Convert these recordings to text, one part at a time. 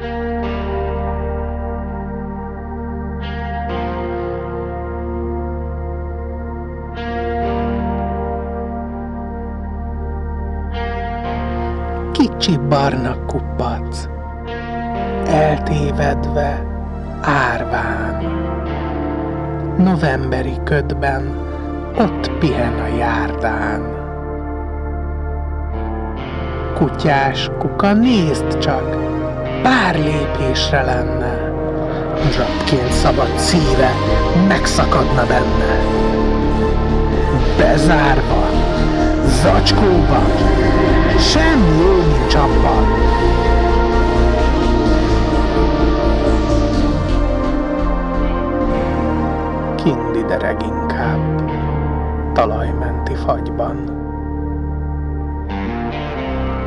Kicsi barna kupac, eltévedve, árván. Novemberi ködben ott pihen a járdán. Kutyás kuka, nézd csak, pár lépésre lenne, Zsapként szabad szíve megszakadna benne. Bezárva, zacskóban, semmi jó nincs abban. Kindi dereg inkább, talajmenti fagyban.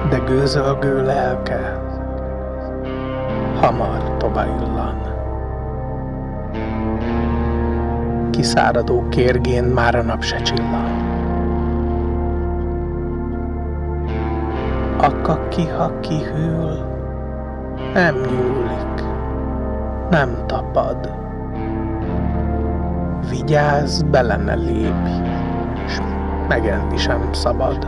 De gőzölgő lelke hamar tovább illan. Kiszáradó kérgén már a nap se csillan. A kaki, ha kihűl, nem nyúlik, nem tapad. Vigyázz, bele ne lépj, s megenni sem szabad.